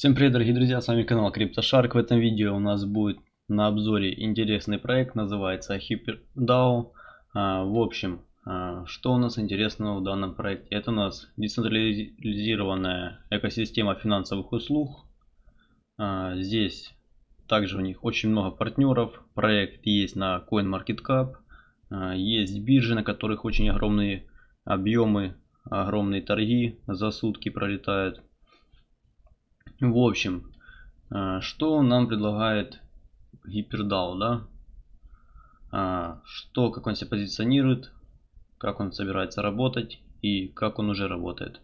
Всем привет дорогие друзья, с вами канал CryptoShark. В этом видео у нас будет на обзоре интересный проект, называется HyperDAO. А, в общем, а, что у нас интересного в данном проекте? Это у нас децентрализированная экосистема финансовых услуг. А, здесь также у них очень много партнеров. Проект есть на CoinMarketCap. Есть биржи, на которых очень огромные объемы, огромные торги за сутки пролетают. В общем, э, что нам предлагает HyperDAO, да? А, что, как он себя позиционирует, как он собирается работать и как он уже работает.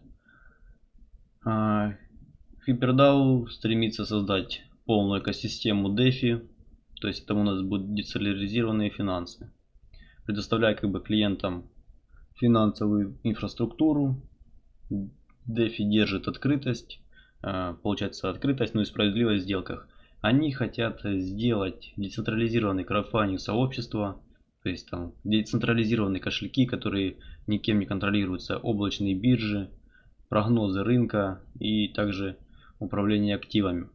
HyperDAO а, стремится создать полную экосистему DeFi, то есть там у нас будут децентрализированные финансы, предоставляя как бы клиентам финансовую инфраструктуру. DeFi держит открытость, Э, получается открытость, ну и справедливость в сделках. Они хотят сделать децентрализированный краудфандинг сообщества, то есть там децентрализированные кошельки, которые никем не контролируются, облачные биржи, прогнозы рынка и также управление активами.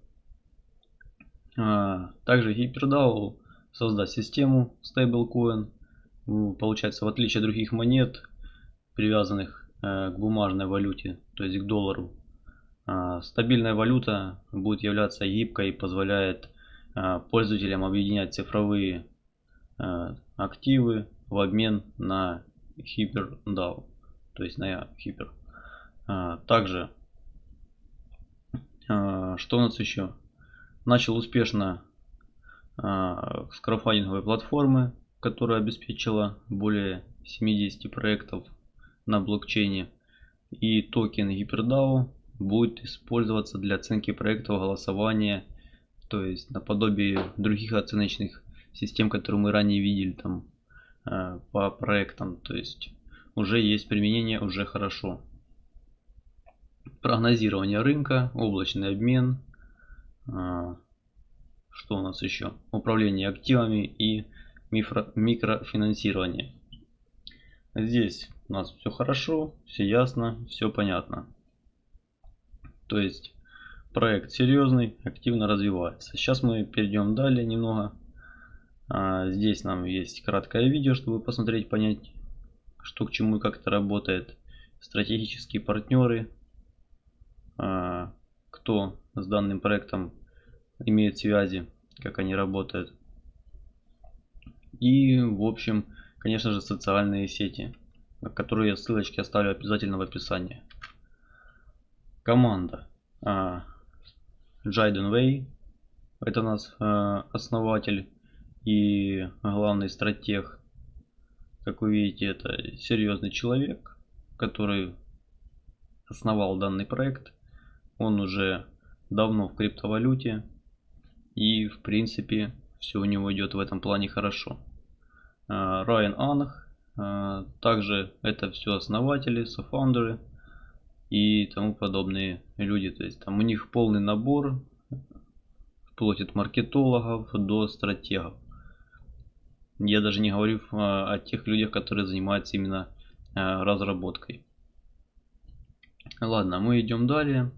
А, также HyperDAO создаст систему stablecoin. Получается, в отличие от других монет, привязанных э, к бумажной валюте, то есть к доллару, стабильная валюта будет являться гибкой и позволяет а, пользователям объединять цифровые а, активы в обмен на HyperDAO, то есть на Hyper. Также, что у нас еще? Начал успешно с краудфандинговой платформы, которая обеспечила более 70 проектов на блокчейне. И токен HyperDAO будет использоваться для оценки проектов голосования, то есть наподобие других оценочных систем, которые мы ранее видели там э, по проектам, то есть уже есть применение, уже хорошо. Прогнозирование рынка, облачный обмен, э, что у нас еще? Управление активами и микрофинансирование. Здесь у нас все хорошо, все ясно, все понятно. То есть проект серьезный, активно развивается. Сейчас мы перейдем далее немного. А, здесь нам есть краткое видео, чтобы посмотреть, понять, что к чему и как это работает. Стратегические партнеры, а, кто с данным проектом имеет связи, как они работают. И, в общем, конечно же, социальные сети, которые я ссылочки оставлю обязательно в описании команда а, Джайден Вей. Это у нас а, основатель и главный стратег. Как вы видите, это серьезный человек, который основал данный проект. Он уже давно в криптовалюте. И в принципе все у него идет в этом плане хорошо. А, Райан Анах. Также это все основатели, софаундеры и тому подобные люди. То есть там у них полный набор, вплоть от маркетологов до стратегов. Я даже не говорю о тех людях, которые занимаются именно а, разработкой. Ладно, мы идем далее.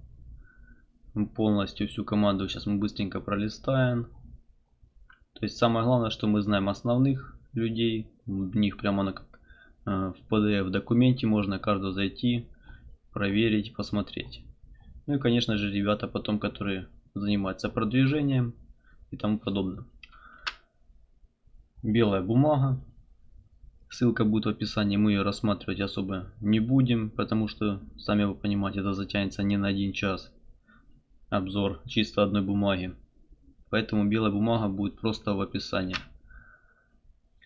Полностью всю команду сейчас мы быстренько пролистаем. То есть самое главное, что мы знаем основных людей. В них прямо на а, в PDF документе можно каждого зайти, проверить, посмотреть. Ну и конечно же ребята потом, которые занимаются продвижением и тому подобное. Белая бумага. Ссылка будет в описании, мы ее рассматривать особо не будем, потому что, сами вы понимаете, это затянется не на один час. Обзор чисто одной бумаги. Поэтому белая бумага будет просто в описании.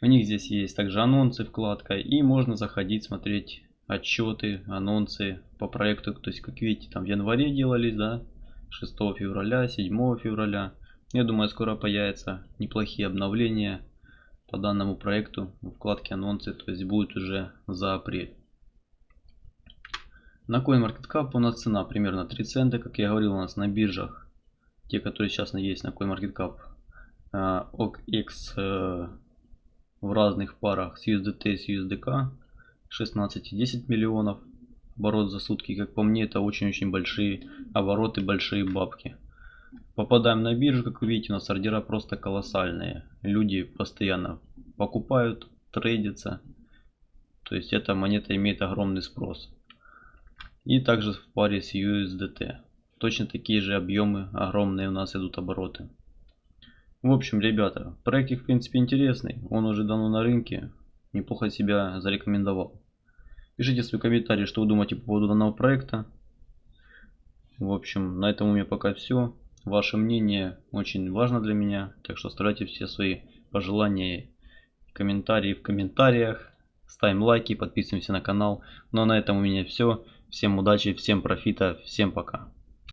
У них здесь есть также анонсы, вкладка, и можно заходить, смотреть отчеты, анонсы по проекту. То есть, как видите, там в январе делались, да, 6 февраля, 7 февраля. Я думаю, скоро появятся неплохие обновления по данному проекту в вкладке анонсы, то есть будет уже за апрель. На CoinMarketCap у нас цена примерно 3 цента, как я говорил, у нас на биржах, те, которые сейчас есть на CoinMarketCap, OKX э, э, в разных парах с USDT и с USDK 16,10 миллионов оборот за сутки. Как по мне, это очень-очень большие обороты, большие бабки. попадаем на биржу, как вы видите, у нас ордера просто колоссальные. Люди постоянно покупают, трейдятся. То есть эта монета имеет огромный спрос. И также в паре с USDT. Точно такие же объемы, огромные у нас идут обороты. В общем, ребята, проектик в принципе интересный. Он уже давно на рынке. Неплохо себя зарекомендовал. Пишите свои комментарии, что вы думаете по поводу данного проекта. В общем, на этом у меня пока все. Ваше мнение очень важно для меня. Так что оставляйте все свои пожелания и комментарии в комментариях. Ставим лайки, подписываемся на канал. Ну а на этом у меня все. Всем удачи, всем профита, всем пока.